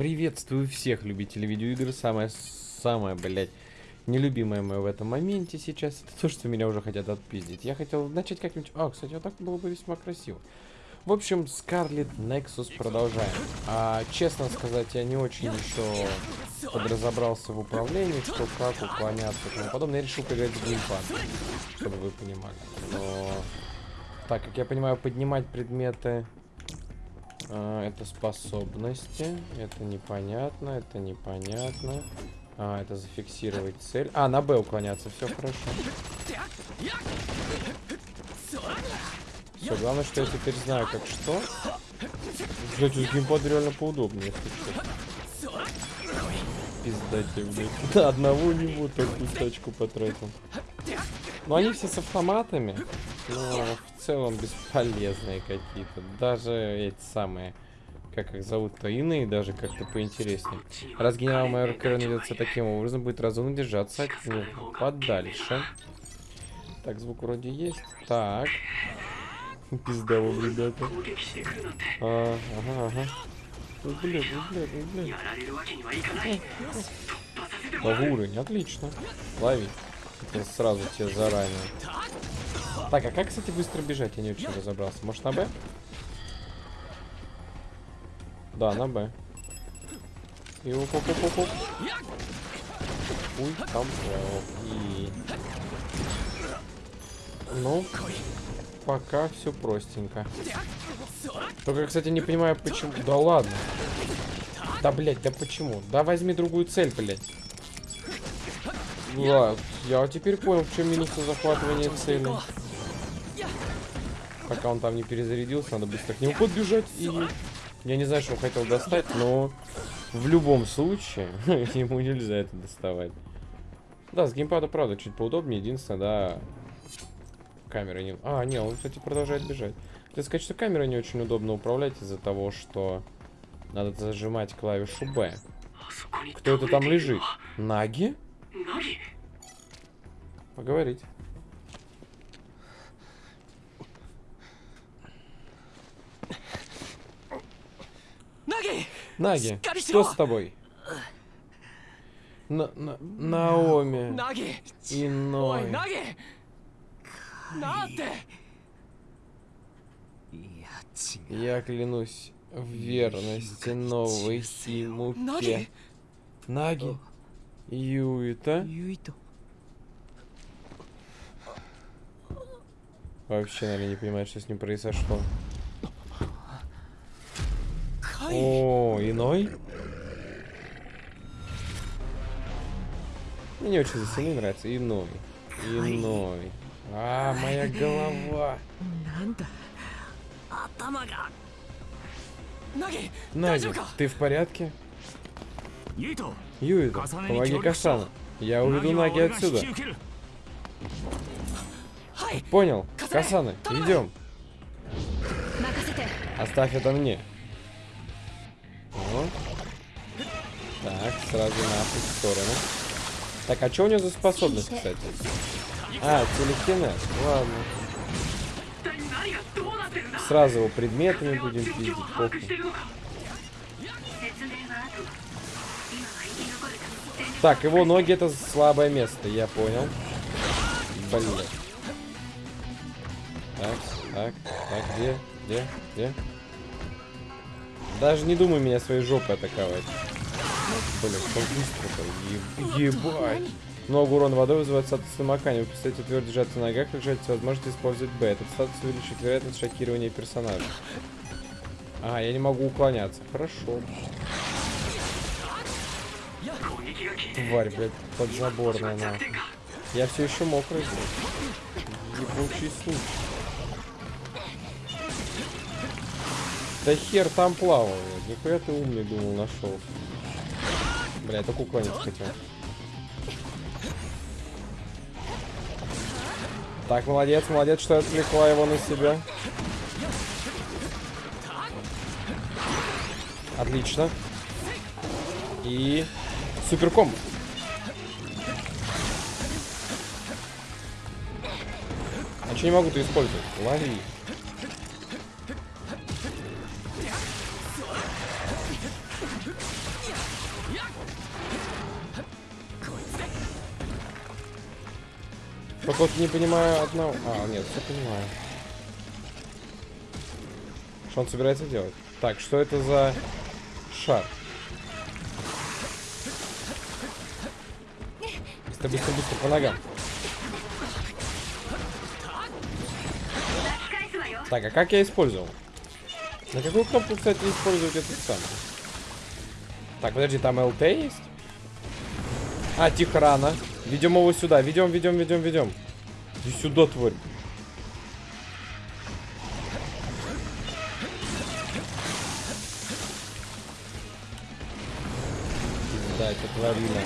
Приветствую всех любителей видеоигр. Самое, самое, блядь, нелюбимое мое в этом моменте сейчас, это то, что меня уже хотят отпиздить. Я хотел начать как-нибудь... А, кстати, вот так было бы весьма красиво. В общем, Scarlet Nexus продолжаем. А, честно сказать, я не очень еще подразобрался в управлении, что как уклоняться и тому подобное. Я решил поиграть в геймпад, чтобы вы понимали. Но, так, как я понимаю, поднимать предметы... А, это способности. Это непонятно, это непонятно. А, это зафиксировать цель. А, на Б уклоняться, все хорошо. Все, главное, что я теперь знаю, как что. Кстати, с геймпад реально поудобнее, если что. Пиздате, блядь. На одного не буду такую тачку потратил. Но они все с автоматами. Но в целом бесполезные какие-то. Даже эти самые как их зовут-то, иные даже как-то поинтереснее. Раз генерал-майор Керн ведется таким образом, будет разумно держаться от него подальше. Так, звук вроде есть. Так. Пизда вам, ребята. А, ага, ага. Ой, блядь, ой, блядь, ой, блядь. Новый уровень, отлично. Лови. Это сразу тебе заранее. Так, а как, кстати, быстро бежать? Я не очень разобрался. Может, на Б? Да, на Б. И оп, оп, оп, оп. Ой, там И... Ну, пока все простенько. Только, кстати, не понимаю, почему... Да ладно. Да, блядь, да почему? Да возьми другую цель, блядь. Да, я теперь понял, в чем минус захватывания цели. Пока он там не перезарядился, надо быстро к нему подбежать и я не знаю, что он хотел достать, но в любом случае ему нельзя это доставать. Да, с геймпада, правда, чуть поудобнее. Единственное, да, камера не... А, не, он, кстати, продолжает бежать. Ты сказать, что камера не очень удобно управлять из-за того, что надо зажимать клавишу Б. Кто это там лежит? Наги? Поговорить. Наги, что с тобой? На, на, Наоми. Иной. Я клянусь в верности новой Симуке. Наги? Юита? Вообще, наверное, не понимает, что с ним произошло. О, иной? Мне не очень здесь нравится. Иной. Иной. А, моя голова. Наги, ты в порядке? Юида, помоги Касану. Я уведу Наги отсюда. Понял. Касаны, идем. Оставь это мне. Так, сразу на нашу сторону. Так, а что у него за способность, кстати? А, телекинез. Ладно. Сразу его предметами будем пиздить, похуй. Так, его ноги это слабое место, я понял. Блин. Так, так, так, где, где, где? Даже не думай меня своей жопой атаковать. Блин, как быстро-то. Ебать. Много урона водой вызывает статус намокания. Вы представляете твердо держаться на ногах, как жать возможность использовать Б. Этот статус увеличит вероятность шокирования персонажа. А, я не могу уклоняться. Хорошо. Тварь, блядь, подзаборная, на. Я все еще мокрый. Ебучий случай. Да хер там плавал. Нихуя ты умный думал, нашел. Бля, я только уклониться хотел. Так, молодец, молодец, что отвлекла его на себя. Отлично. И суперком. А что не могу-то использовать? Лови. Вот не понимаю одного... А, нет, все понимаю. Что он собирается делать? Так, что это за шар? Быстро, быстро, быстро, по ногам. Так, а как я использовал? На какую кнопку, кстати, использовать этот самый? Так, подожди, там ЛТ есть? А, тихо, рано. Ведем его сюда. Ведем, ведем, ведем, ведем. Иди сюда, тварь. Да, это тварина.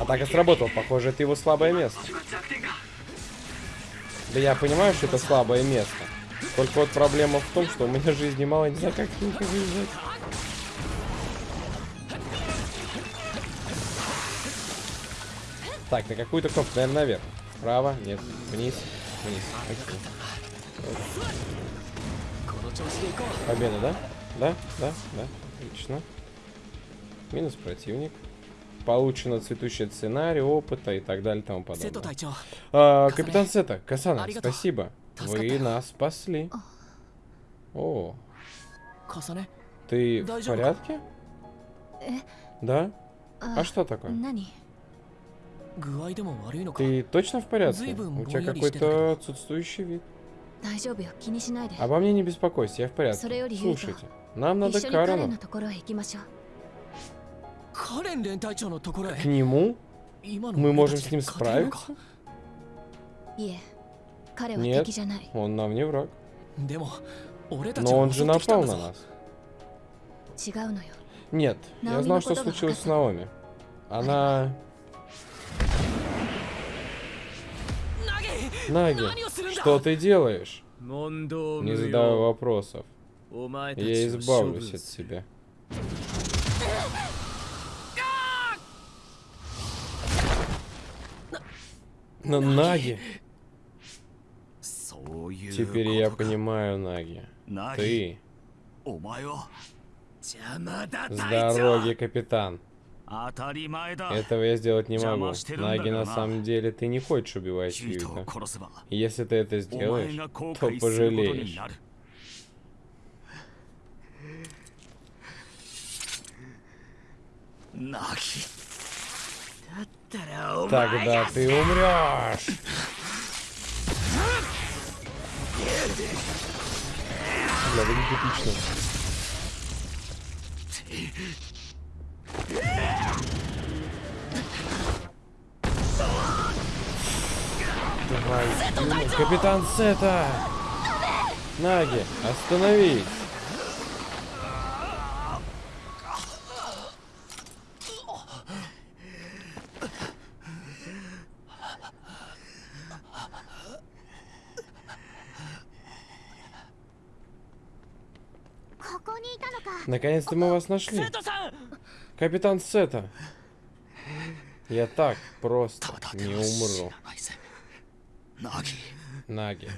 Атака сработала. Похоже, это его слабое место. Да я понимаю, что это слабое место. Только вот проблема в том, что у меня жизни мало, не знаю, как с выезжать. Так, на какую-то кнопку, наверное, наверх. Справа, нет, вниз, вниз. Окей. Победа, да? Да, да, да. Отлично. Минус противник. Получено цветущий сценарий, опыта и так далее и тому подобное. А, капитан Сета, Касана, спасибо. Вы нас спасли. О. Ты в порядке? Да? А что такое? Ты точно в порядке? У тебя какой-то отсутствующий вид. Обо мне не беспокойся, я в порядке. Слушайте, нам надо к Карену. К нему? Мы можем с ним справиться? Нет, он нам не враг. Но он же напал на нас. Нет, я знал, что случилось с Наоми. Она... Наги, что ты делаешь? Не задавай вопросов. Я избавлюсь от тебя. Но Наги... Теперь я понимаю, Наги. Ты... С дороги, капитан. Этого я сделать не могу. Наги, на самом деле, ты не хочешь убивать Юита. Если ты это сделаешь, то пожалеешь. Тогда ты умрешь. Бля, выглядит эпично. Капитан Сета! Наги, остановись! Наконец-то мы вас нашли. Капитан Сета. Я так просто не умру. Наги.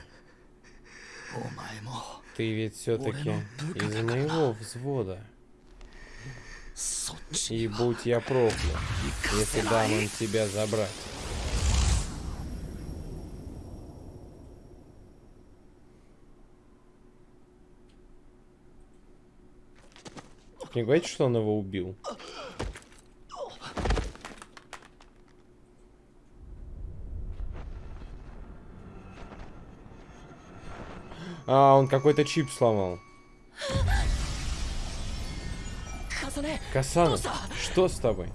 Ты ведь все-таки из моего взвода. И будь я проклят, если дам им тебя забрать. Не говорите, что он его убил. А, он какой-то чип сломал. Касана, что с тобой?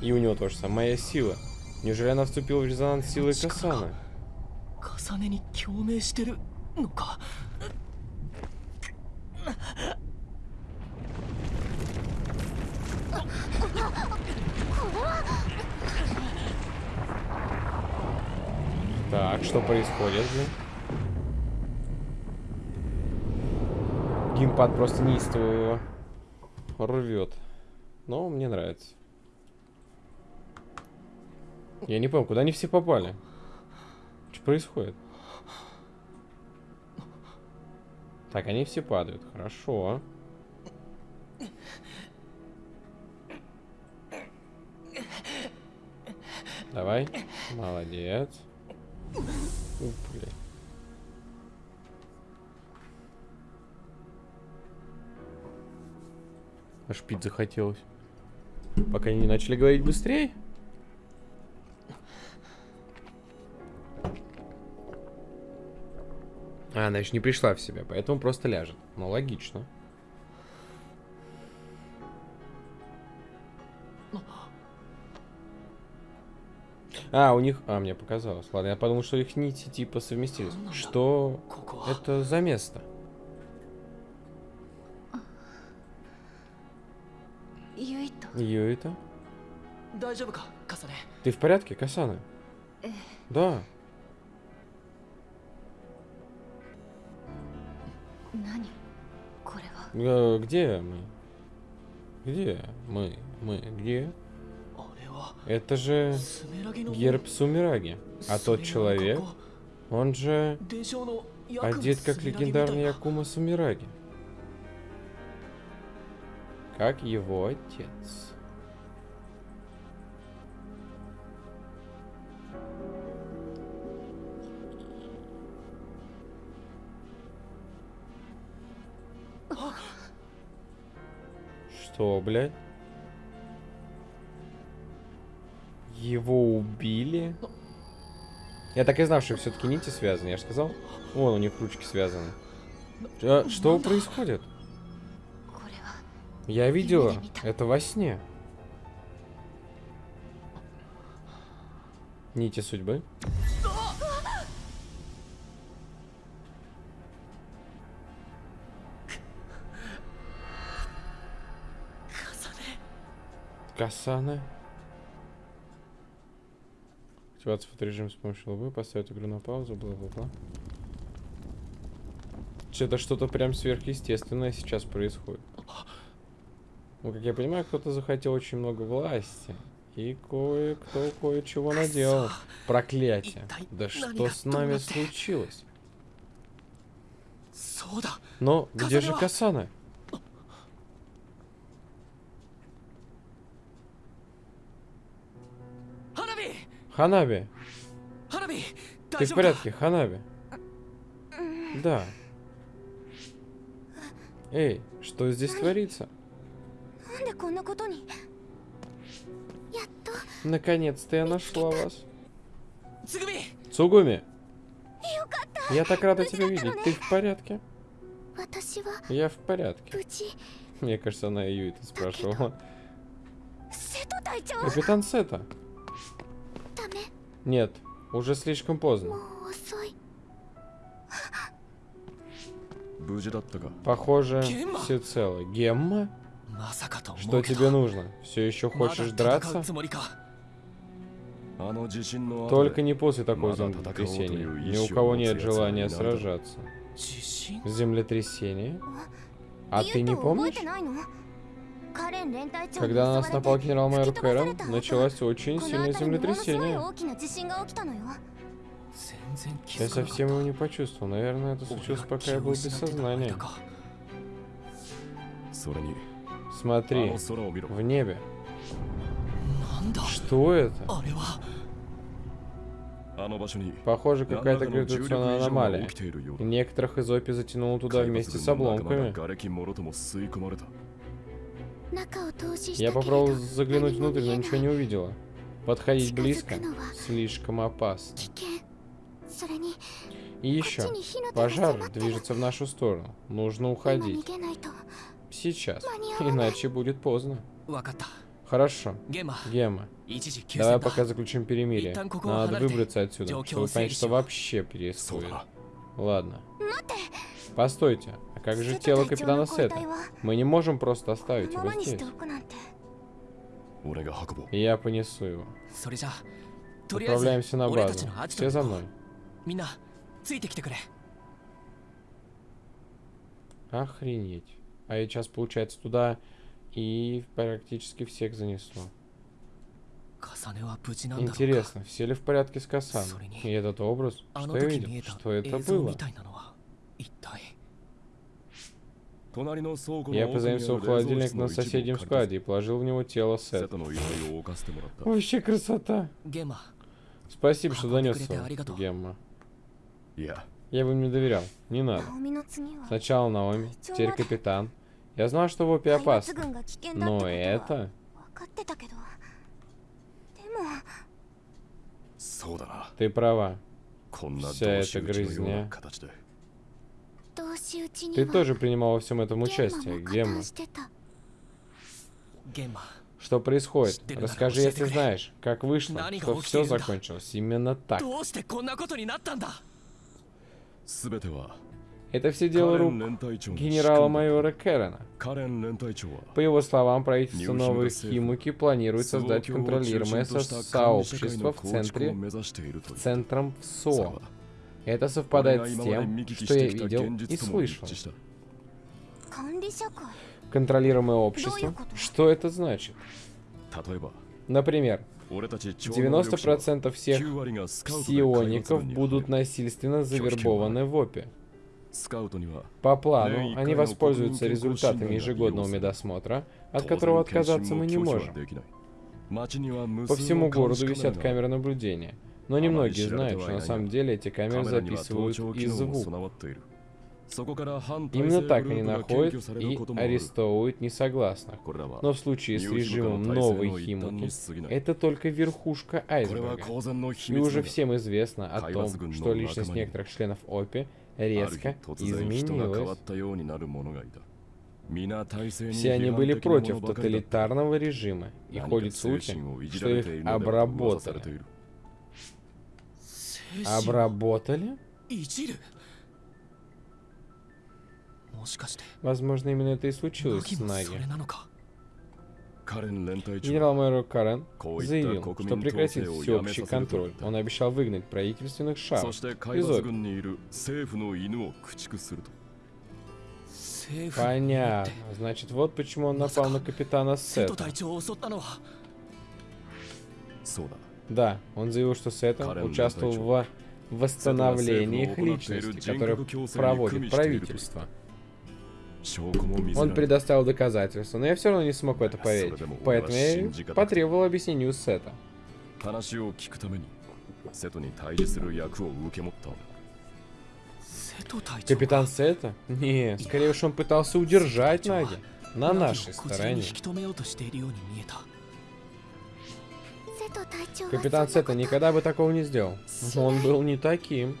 И у него тоже самое. Моя сила. Неужели она вступила в резонанс силы Касана? Так, что происходит, блин? Геймпад просто неистово рвет. Но мне нравится. Я не понял, куда они все попали? Что происходит? Так, они все падают. Хорошо. Давай. Молодец. Аж пить захотелось. Пока они не начали говорить быстрее. А, она еще не пришла в себя, поэтому просто ляжет. Ну, логично. А, у них... А, мне показалось. Ладно, я подумал, что их нити типа совместились. Ну что это за место? Юита? Ты в порядке, Касана? Э. Да. Э, где мы? Где мы? Мы? Где? Это же герб Сумираги. А тот человек, он же одет как легендарный Якума Сумираги. Как его отец. Что, блядь? Его убили. Я так и знал, что все-таки нити связаны, я же сказал. Вон, у них ручки связаны. А, что происходит? Я видела. Это во сне. Нити судьбы. Касана. Активация фоторежима с помощью лбы, поставить игру на паузу, бла-бла-бла. Это что-то прям сверхъестественное сейчас происходит. Ну, как я понимаю, кто-то захотел очень много власти. И кое-кто кое-чего наделал. Проклятие. Да что с нами случилось? Но где же Касана? Ханаби. Ты в порядке, Ханаби? Да. Эй, что здесь творится? Наконец-то я нашла вас. Цугуми! Я так рада тебя видеть. Ты в порядке? Я в порядке. Мне кажется, она Юита спрашивала. Капитан Сета. Нет, уже слишком поздно. Похоже, все целы. Гемма? Что тебе нужно? Все еще хочешь драться? Только не после такого землетрясения. Ни у кого нет желания сражаться. Землетрясение? А ты не помнишь? Когда нас напал генерал майор Кэром, началось очень сильное землетрясение. Я совсем его не почувствовал. Наверное, это случилось, пока я был без сознания. Смотри, в небе. Что это? Похоже, какая-то гравитационная аномалия. Некоторых из опи затянуло туда вместе с обломками. Я попробовал заглянуть внутрь, но ничего не увидела. Подходить близко слишком опасно. И еще, пожар движется в нашу сторону. Нужно уходить. Сейчас, иначе будет поздно. Хорошо. Гема, давай пока заключим перемирие. Надо выбраться отсюда, чтобы понять, что вообще происходит. Ладно. Постойте. Как же тело капитана Сета? Мы не можем просто оставить его здесь. Я понесу его. Отправляемся на базу. Все за мной. Охренеть. А я сейчас, получается, туда и практически всех занесу. Интересно, все ли в порядке с Касан? И этот образ? Что я видел? Что это было? Я позаимствовал холодильник на соседнем складе и положил в него тело Сет. Вообще красота. Спасибо, что донес Гемма. Я бы не доверял. Не надо. Сначала Наоми, теперь капитан. Я знал, что Вопи опасно. Но это... Ты права. Вся эта грызня ты тоже принимал во всем этом участие, Гемма. Что происходит? Расскажи, если знаешь, как вышло, что все закончилось именно так. Это все дело рук генерала-майора Кэрена. По его словам, правительство Новой Химуки планирует создать контролируемое сообщество в центре, в центром ВСО. Это совпадает с тем, что я видел и слышал. Контролируемое общество? Что это значит? Например, 90% всех псиоников будут насильственно завербованы в ОПе. По плану, они воспользуются результатами ежегодного медосмотра, от которого отказаться мы не можем. По всему городу висят камеры наблюдения. Ну, Но немногие знают, что на самом деле эти камеры записывают и звук. Именно так они находят и арестовывают несогласных. Но в случае с режимом новой Химуки, это только верхушка айсберга. И уже всем известно о том, что личность некоторых членов ОПИ резко изменилась. Все они были против тоталитарного режима, и ходят слухи, что их обработали. Обработали. Возможно, именно это и случилось с Наги. Генерал майор Карен заявил, что прекратит всеобщий контроль. Он обещал выгнать правительственных шар из Понятно. Значит, вот почему он напал на капитана Сета. Да, он заявил, что Сетон участвовал в восстановлении их личности, которое проводит правительство. Он предоставил доказательства, но я все равно не смог в это поверить. Поэтому я потребовал объяснений у Сета. Капитан Сета? Не, скорее уж он пытался удержать Наги на нашей стороне. Капитан Сета никогда бы такого не сделал. Он был не таким.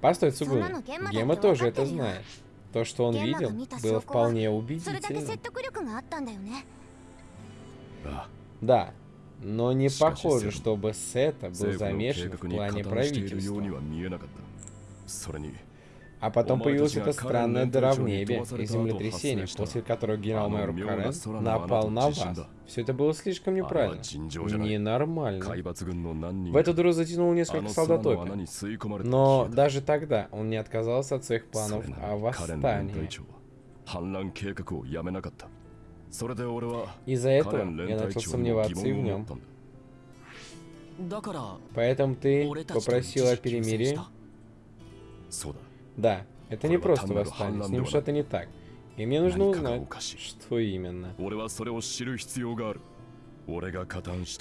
Постой, Цугуми. Гема тоже это знает. То, что он видел, было вполне убедительно. Да, но не похоже, чтобы Сета был замешан в плане правительства. А потом появилась эта странная дыра в небе и землетрясение, после которого генерал-майор Карен напал на вас. Все это было слишком неправильно. Ненормально. В эту дыру затянул несколько солдат опи. Но даже тогда он не отказался от своих планов о восстании. Из-за этого я начал сомневаться и в нем. Поэтому ты попросила о перемирии? Да, это не просто восстание, с ним что-то не так. И мне нужно узнать, что именно.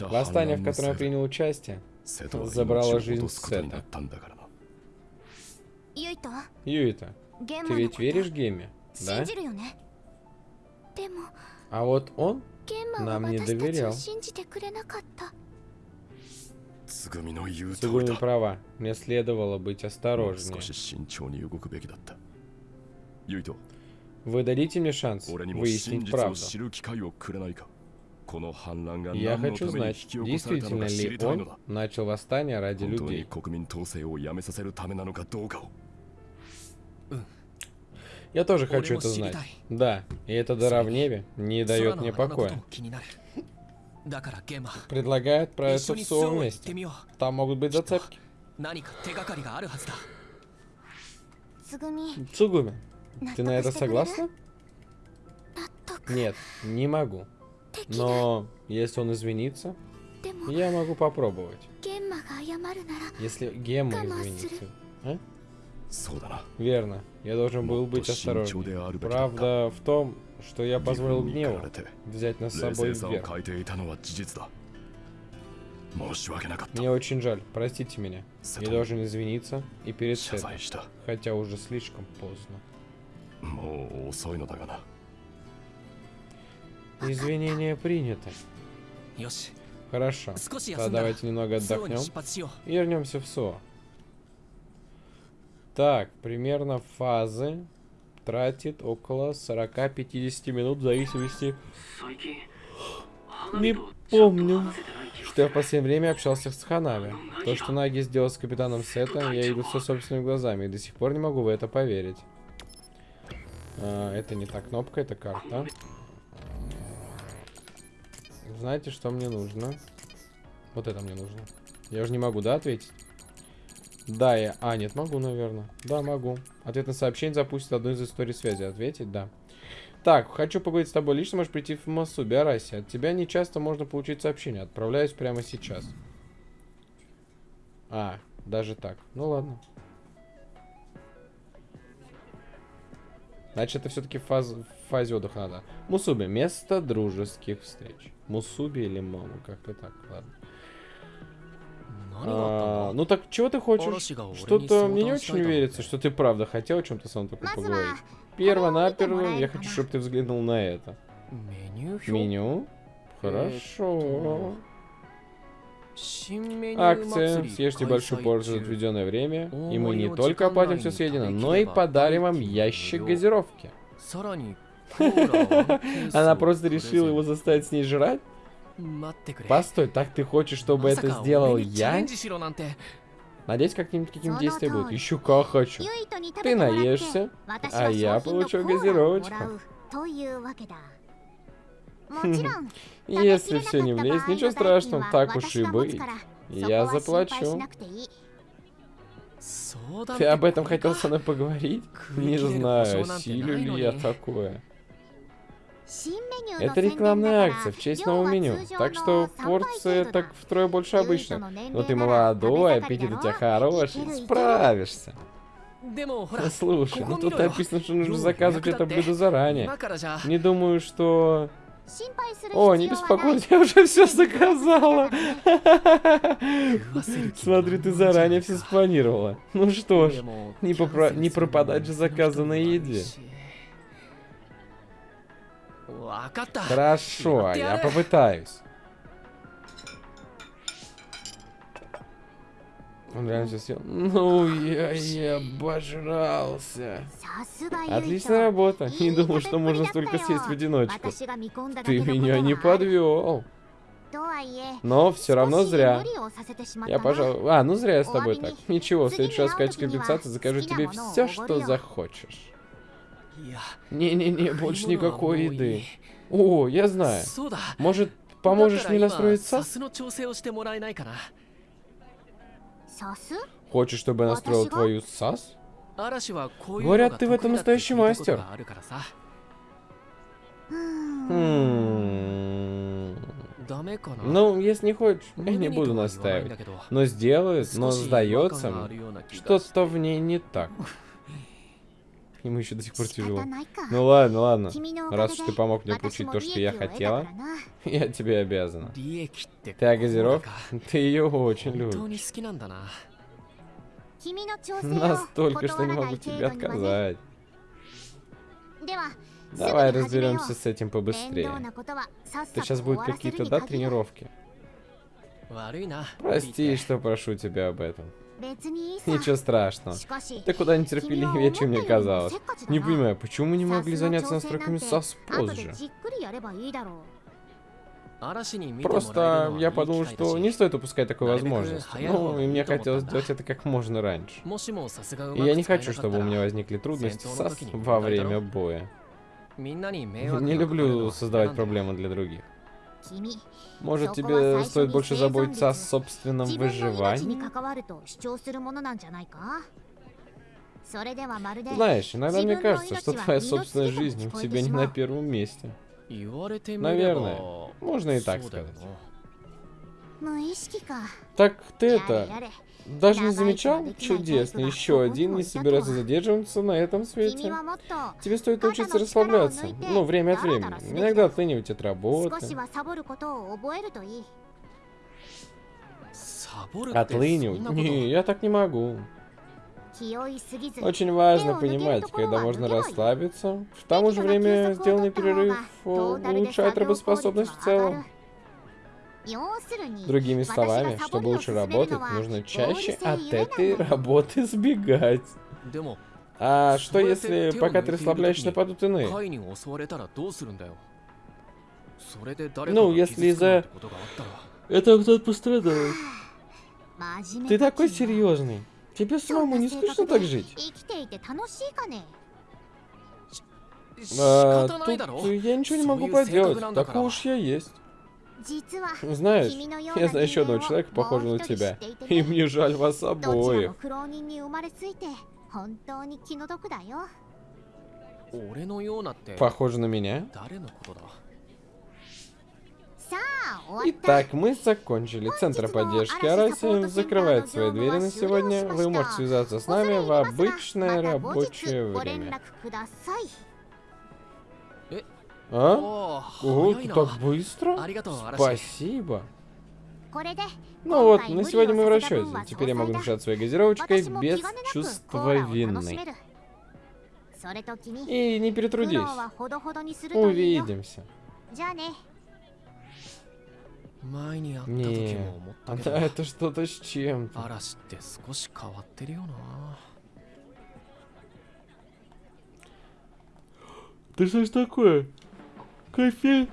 Восстание, в котором я принял участие, забрало жизнь Сета. Юита, ты ведь веришь Геме, да? А вот он нам не доверял. Сугуми права. Мне следовало быть осторожнее. Вы дадите мне шанс выяснить правду? Я хочу знать, действительно ли он начал восстание ради людей. Я тоже хочу это знать. Да, и это дыра в небе не дает мне покоя. Предлагает отправиться в СО вместе. Там могут быть зацепки. Цугуми, ты на это согласна? Нет, не могу. Но если он извинится, я могу попробовать. Если Гемма извинится. А? Верно, я должен был быть осторожен. Правда в том, что я позволил гневу взять нас с собой вверх. Мне очень жаль, простите меня. Я должен извиниться и перед Сетом, хотя уже слишком поздно. Извинения приняты. Хорошо, А давайте немного отдохнем. и вернемся в СО. Так, примерно фазы тратит около 40-50 минут в зависимости... Не помню, что я в последнее время общался с Ханами. То, что Наги сделал с капитаном Сетом, я видел все собственными глазами и до сих пор не могу в это поверить. А, это не та кнопка, это карта. Знаете, что мне нужно? Вот это мне нужно. Я уже не могу, да, ответить? Да, я... А, нет, могу, наверное. Да, могу. Ответ на сообщение запустит одну из историй связи. Ответить, да. Так, хочу поговорить с тобой лично, можешь прийти в Масуби, Араси. От тебя не часто можно получить сообщение. Отправляюсь прямо сейчас. А, даже так. Ну ладно. Значит, это все-таки фаз... фазе отдыха надо. Мусуби. Место дружеских встреч. Мусуби или маму, как-то так, ладно. А, ну так чего ты хочешь? Что-то мне не очень верится, что ты правда хотел о чем-то со мной только поговорить. Перво-наперво я хочу, чтобы ты взглянул на это. Меню? Хорошо. Акция. Съешьте большую порцию за отведенное время, и мы не только оплатим все съедено, но и подарим вам ящик газировки. Она просто решила его заставить с ней жрать? Постой, так ты хочешь, чтобы это сделал я? Надеюсь, каким-нибудь каким действием будет. Еще как хочу. Ты наешься, а я получу газировочку. Если все не влезет, ничего страшного, так уж и быть. Я заплачу. Ты об этом хотел со мной поговорить? Не знаю, силю ли я такое. Это рекламная акция в честь нового меню, так что порция так втрое больше обычно. Но ты молодой, аппетит у тебя хороший, справишься. Слушай, ну тут написано, что нужно заказывать это блюдо заранее. Не думаю, что... О, не беспокойся, я уже все заказала. Смотри, ты заранее все спланировала. Ну что ж, не, попро... не пропадать же заказанной еде. Хорошо, а я попытаюсь. Он реально сейчас съел. Ну, я, я обожрался. Отличная работа. Не думал, что можно столько съесть в одиночку. Ты меня не подвел. Но все равно зря. Я, пожалуй... А, ну зря я с тобой так. Ничего, в следующий раз в качестве компенсации закажу тебе все, что захочешь. Не-не-не, больше никакой еды. О, я знаю. Может, поможешь мне настроиться? Хочешь, чтобы я настроил твою САС? Говорят, ты в этом настоящий мастер. Хм. Ну, если не хочешь, я не буду настаивать. Но сделают, но сдается, что-то в ней не так нему еще до сих пор тяжело. Ну ладно, ладно. Раз уж ты помог мне получить то, что я хотела, я тебе обязана. Ты газировка? Ты ее очень любишь. Настолько, что не могу тебе отказать. Давай разберемся с этим побыстрее. Ты сейчас будет какие-то, да, тренировки? Прости, что прошу тебя об этом. Ничего страшного. Ты куда нетерпеливее, чем мне казалось. Не понимаю, почему мы не могли заняться настройками SAS позже? Просто я подумал, что не стоит упускать такую возможность. Ну, и мне хотелось сделать это как можно раньше. И я не хочу, чтобы у меня возникли трудности со... во время боя. Не люблю создавать проблемы для других. Может, тебе стоит больше заботиться о собственном выживании? Знаешь, иногда мне кажется, что твоя собственная жизнь у тебя не на первом месте. Наверное, можно и так сказать. Так ты это... Даже не замечал? Чудесно. Еще один не собирается задерживаться на этом свете. Тебе стоит научиться расслабляться. Ну, ну время от времени. Иногда оценивать от работы. Отлынивать? Не, я так не могу. Очень важно понимать, когда можно расслабиться. В то же время сделанный перерыв э, улучшает работоспособность в целом. Другими словами, чтобы лучше работать, нужно чаще от этой работы сбегать. А что если, пока ты расслабляешься, нападут иные? Ну, если за Это кто-то пострадал. Ты такой серьезный. Тебе самому не скучно так жить? А, тут я ничего не могу поделать. Такой уж я есть. Ну, знаешь, я знаю еще одного человека, похожего на тебя. И мне жаль вас обоих. Похоже на меня? Итак, мы закончили. Центр поддержки Араси закрывает свои двери на сегодня. Вы можете связаться с нами в обычное рабочее время. А? Ого, так быстро? Спасибо. Ну вот, на сегодня мы в расчете. Теперь я могу дышать своей газировочкой без чувства вины. И не перетрудись. Увидимся. Не, она а, это что-то с чем-то. Ты что ж такое? Кофе?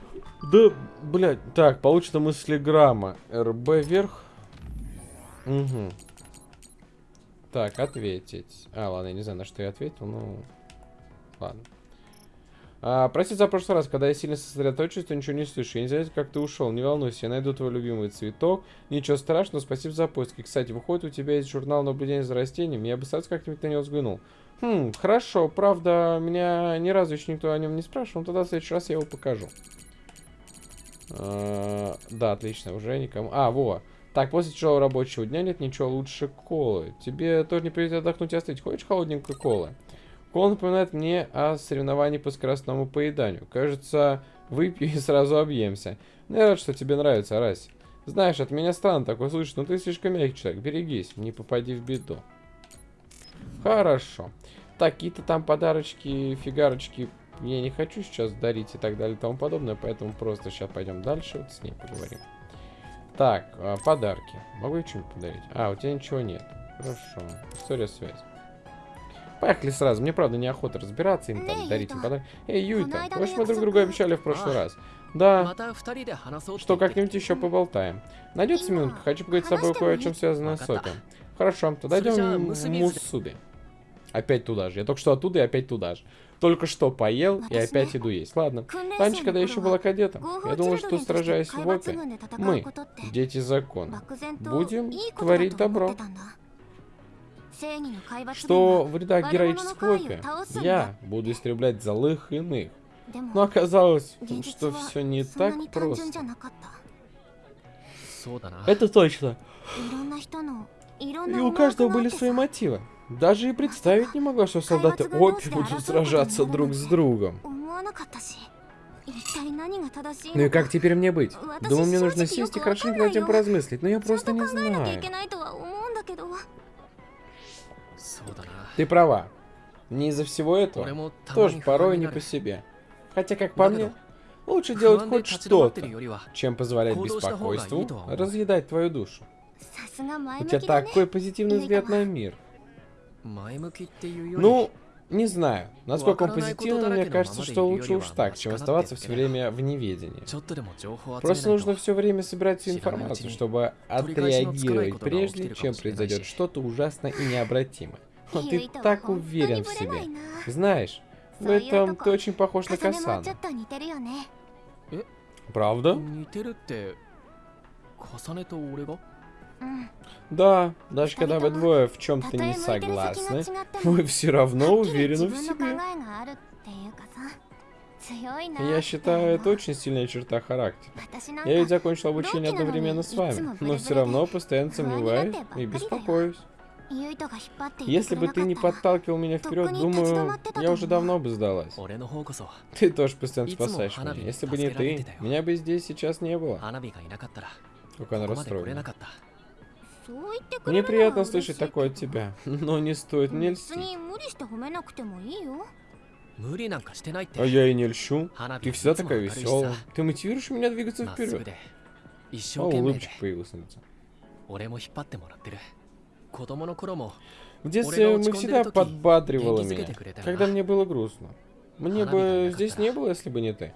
Да, блядь. Так, получена мыслеграмма. РБ вверх. Угу. Так, ответить. А, ладно, я не знаю, на что я ответил, ну... Ладно. А, прости за прошлый раз, когда я сильно сосредоточусь, то ничего не слышу. Я не знаю, как ты ушел. Не волнуйся, я найду твой любимый цветок. Ничего страшного, спасибо за поиски. Кстати, выходит, у тебя есть журнал наблюдения за растениями. Я бы сразу как-нибудь на него взглянул. Хм, хорошо. Правда, меня ни разу еще никто о нем не спрашивал. но Тогда в следующий раз я его покажу. А, да, отлично. Уже никому... А, во. Так, после тяжелого рабочего дня нет ничего лучше колы. Тебе тоже не придется отдохнуть и остыть. Хочешь холодненькой колы? Кола напоминает мне о соревновании по скоростному поеданию. Кажется, выпью и сразу объемся. Ну, я рад, что тебе нравится, Арась. Знаешь, от меня странно такое слышать, но ты слишком мягкий человек. Берегись, не попади в беду. Хорошо. Такие-то там подарочки, фигарочки я не хочу сейчас дарить и так далее и тому подобное, поэтому просто сейчас пойдем дальше, вот с ней поговорим. Так, а, подарки. Могу я что-нибудь подарить? А, у тебя ничего нет. Хорошо. История связи. Поехали сразу. Мне, правда, неохота разбираться им там, дарить им подарки. Эй, Юйта, в общем, мы друг друга обещали в прошлый раз. Да, что как-нибудь еще поболтаем. Найдется минутка, хочу поговорить с тобой кое о чем связанное с Соки. Хорошо, тогда идем в Мусуби. Опять туда же. Я только что оттуда и опять туда же. Только что поел и опять иду есть. Ладно. Раньше, когда я еще была кадетом, я думал, что сражаясь в опе, мы, дети закона, будем творить добро. Что в рядах героического опе я буду истреблять злых иных. Но оказалось, что все не так просто. Это точно. И у каждого были свои мотивы. Даже и представить не могла, что солдаты Опи будут сражаться друг с другом. Ну и как теперь мне быть? Думаю, мне нужно сесть и хорошенько над этим поразмыслить, но я просто не знаю. Ты права. Не из-за всего этого тоже порой не по себе. Хотя, как по мне, лучше делать хоть что-то, чем позволять беспокойству разъедать твою душу. У тебя такой позитивный взгляд на мир. Ну, не знаю. Насколько он позитивный, мне кажется, что лучше уж так, чем оставаться все время в неведении. Просто нужно все время собирать всю информацию, чтобы отреагировать, прежде чем произойдет что-то ужасное и необратимое. Но ты так уверен в себе. Знаешь, в этом ты очень похож на Касану. Э? Правда? Да, даже когда вы двое в чем-то не согласны, вы все равно уверены в себе. Я считаю, это очень сильная черта характера. Я ведь закончил обучение одновременно с вами, но все равно постоянно сомневаюсь и беспокоюсь. Если бы ты не подталкивал меня вперед, думаю, я уже давно бы сдалась. Ты тоже постоянно спасаешь меня. Если бы не ты, меня бы здесь сейчас не было. Как она расстроена. Мне приятно слышать такое от тебя, но не стоит мне льстить. А я и не льщу. Ты всегда такая веселая. Ты мотивируешь меня двигаться вперед. О, улыбчик появился на лице. В детстве мы всегда подбадривали меня, когда мне было грустно. Мне бы здесь не было, если бы не ты.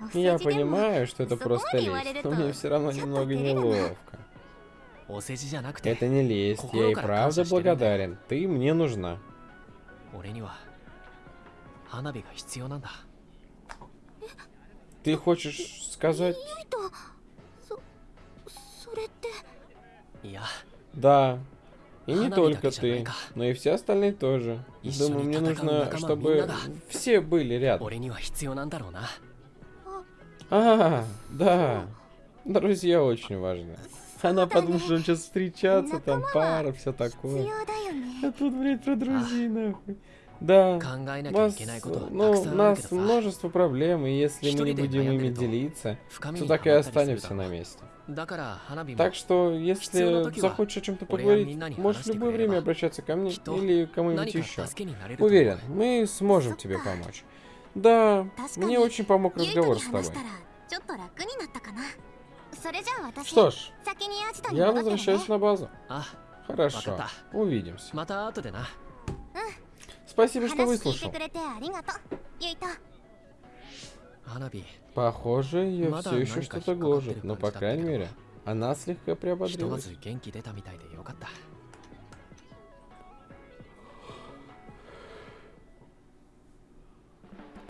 Ну, я понимаю, что это просто лесть, но мне все равно немного неловко. Это не лесть, я и правда благодарен. Ты мне нужна. Ты хочешь сказать... Да. И не только ты, но и все остальные тоже. Думаю, мне нужно, чтобы все были рядом. А, да. Друзья очень важны. Она подумала, что он сейчас встречаться, там пара, все такое. А тут, блядь, про друзей, нахуй. Да, нас, ну, у нас множество проблем, и если мы не будем ими делиться, то так и останемся на месте. Так что, если захочешь о чем-то поговорить, можешь в любое время обращаться ко мне или кому-нибудь еще. Уверен, мы сможем тебе помочь. Да, мне очень помог разговор с тобой. Что ж, я возвращаюсь на базу. Хорошо, увидимся. Спасибо, что выслушал. Похоже, ее все еще что-то гложет, но, по крайней мере, она слегка приободрилась.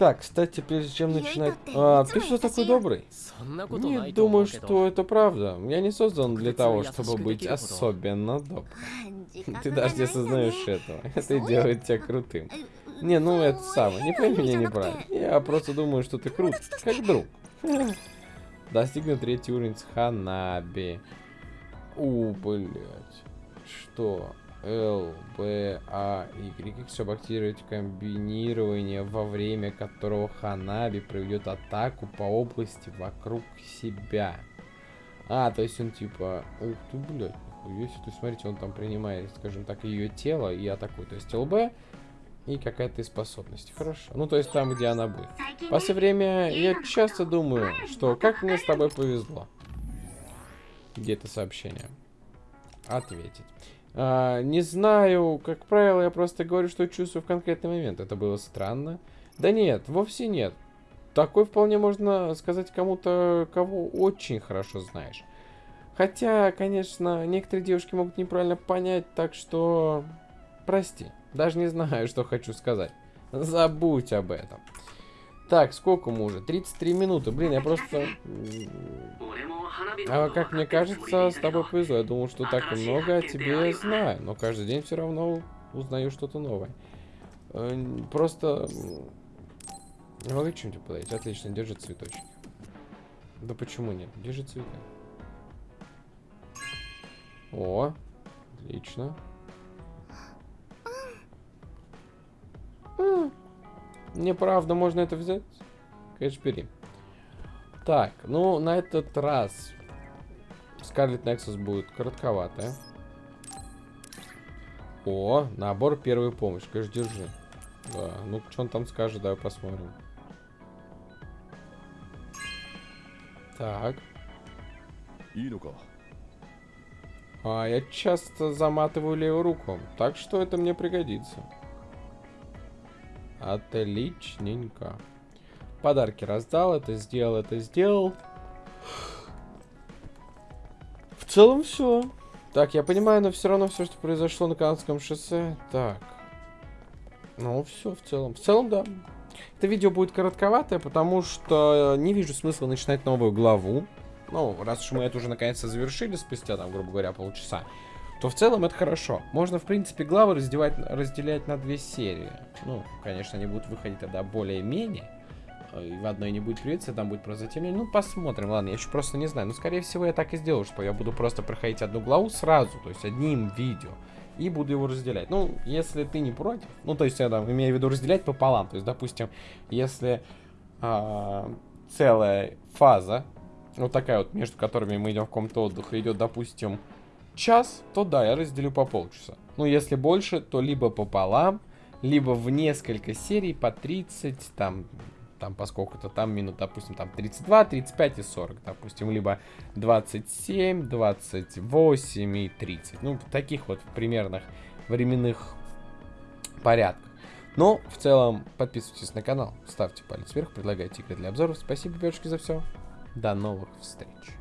Так, кстати, прежде чем начинать... А, ты что такой добрый? Не думаю, что это правда. Я не создан для того, чтобы быть особенно добрым. Ты даже не осознаешь этого. Это делает тебя крутым. Не, ну это самое. Не пойми меня неправильно. Я просто думаю, что ты крут, как друг. Достигнут третий уровень с Ханаби. У, блядь. Что? Л, Б, А, Y. Чтобы активировать комбинирование, во время которого Ханаби проведет атаку по области вокруг себя. А, то есть он типа... Ух ты, блядь. себе. То смотрите, он там принимает, скажем так, ее тело и атакует. То есть ЛБ и какая-то из способностей. Хорошо. Ну, то есть там, где она будет. В последнее время я часто думаю, что как мне с тобой повезло. Где это сообщение? Ответить. А, не знаю, как правило, я просто говорю, что чувствую в конкретный момент. Это было странно. Да нет, вовсе нет. Такой вполне можно сказать кому-то, кого очень хорошо знаешь. Хотя, конечно, некоторые девушки могут неправильно понять, так что... Прости, даже не знаю, что хочу сказать. Забудь об этом. Так, сколько мы уже? 33 минуты. Блин, я просто... А как мне кажется, с тобой повезло. Я думал, что так много о тебе знаю, но каждый день все равно узнаю что-то новое. Э, Просто... Не могу чем-нибудь подать. Отлично, держи цветочки. Да почему нет? Держи цветы. О, отлично. Неправда, можно это взять? Конечно, бери. Так, ну, на этот раз Scarlet Nexus будет коротковатая. О, набор первой помощи. Конечно, держи. Да, ну, что он там скажет, давай посмотрим. Так. А, я часто заматываю левую руку, так что это мне пригодится. Отличненько. Подарки раздал, это сделал, это сделал. В целом все. Так, я понимаю, но все равно все, что произошло на Канадском шоссе. Так. Ну, все в целом. В целом, да. Это видео будет коротковатое, потому что не вижу смысла начинать новую главу. Ну, раз уж мы это уже наконец-то завершили спустя, там, грубо говоря, полчаса, то в целом это хорошо. Можно, в принципе, главы разделять, разделять на две серии. Ну, конечно, они будут выходить тогда более-менее. Э, И в одной не будет привиться, там будет просто затемнение. Ну, посмотрим, ладно, я еще просто не знаю. Ну, скорее всего, я так и сделаю, что я буду просто проходить одну главу сразу, то есть одним видео. И буду его разделять. Ну, если ты не против. Ну, то есть я там имею в виду разделять пополам. То есть, допустим, если а, целая фаза, вот такая вот, между которыми мы идем в комнату отдыха, идет, допустим, час, то да, я разделю по полчаса. Ну, если больше, то либо пополам, либо в несколько серий по 30, там, там поскольку-то там минут, допустим, там 32, 35 и 40, допустим, либо 27, 28 и 30. Ну, в таких вот примерных временных порядках. Но, в целом, подписывайтесь на канал, ставьте палец вверх, предлагайте игры для обзоров. Спасибо, девочки, за все. До новых встреч.